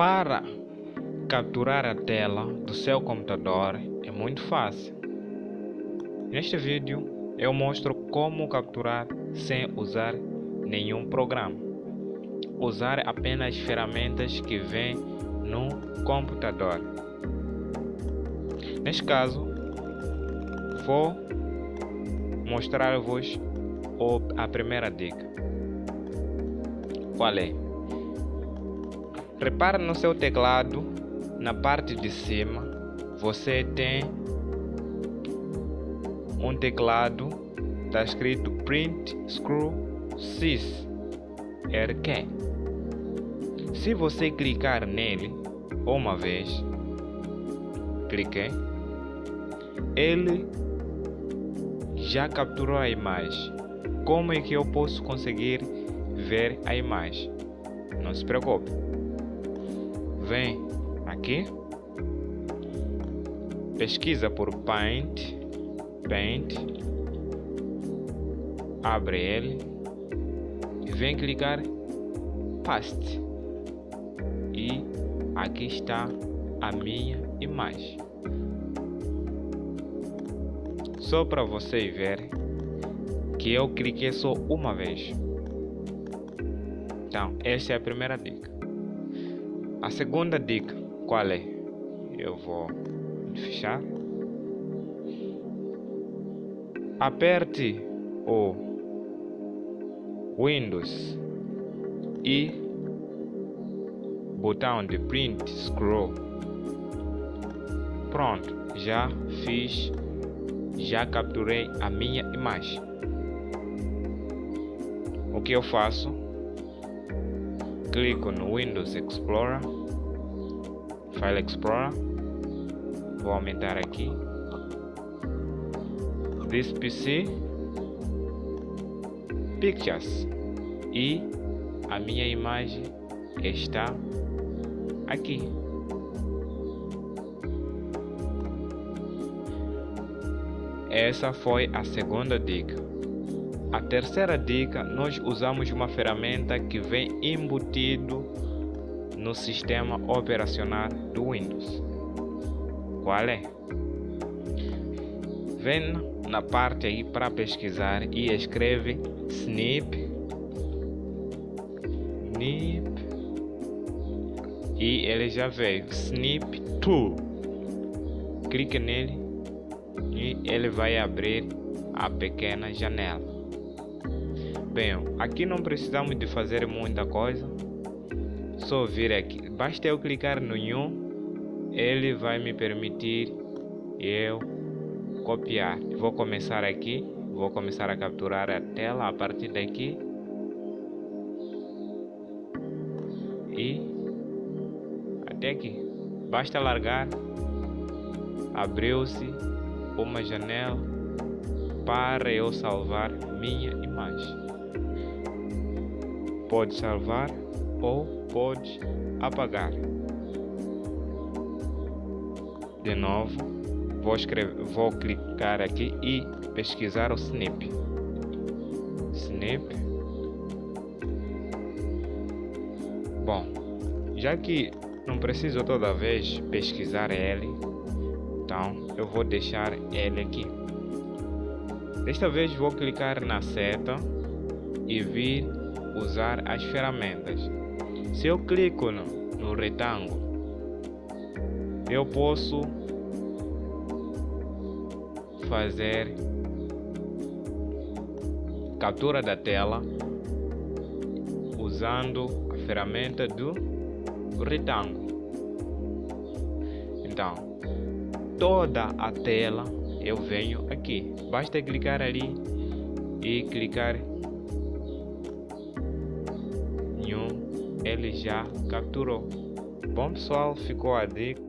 Para capturar a tela do seu computador é muito fácil. Neste vídeo eu mostro como capturar sem usar nenhum programa. Usar apenas ferramentas que vêm no computador. Neste caso, vou mostrar-vos a primeira dica. Qual é? Repare no seu teclado, na parte de cima, você tem um teclado, está escrito Print Screw Sys RQ. Se você clicar nele uma vez, cliquei, ele já capturou a imagem. Como é que eu posso conseguir ver a imagem? Não se preocupe. Vem aqui, pesquisa por Paint, Paint, abre ele e vem clicar Paste. E aqui está a minha imagem só para vocês verem que eu cliquei só uma vez. Então, essa é a primeira dica. A segunda dica, qual é? Eu vou fechar. Aperte o Windows e botão de print scroll. Pronto, já fiz já capturei a minha imagem. O que eu faço? Clico no Windows Explorer, File Explorer, vou aumentar aqui. This PC, Pictures e a minha imagem está aqui. Essa foi a segunda dica. A terceira dica, nós usamos uma ferramenta que vem embutido no sistema operacional do Windows. Qual é? Vem na parte aí para pesquisar e escreve snip snip e ele já veio snip tool clique nele e ele vai abrir a pequena janela. Bem, aqui não precisamos de fazer muita coisa, só vir aqui, basta eu clicar no New, ele vai me permitir eu copiar. Vou começar aqui, vou começar a capturar a tela a partir daqui e até aqui. Basta largar, abriu-se uma janela para eu salvar minha imagem. Pode salvar ou pode apagar. De novo, vou, escrever, vou clicar aqui e pesquisar o snip. Snip. Bom, já que não preciso toda vez pesquisar ele, então eu vou deixar ele aqui desta vez vou clicar na seta e vir usar as ferramentas. Se eu clico no, no retângulo eu posso fazer captura da tela usando a ferramenta do retângulo. Então toda a tela eu venho aqui. Basta clicar ali e clicar em um ele já capturou. Bom pessoal ficou a dica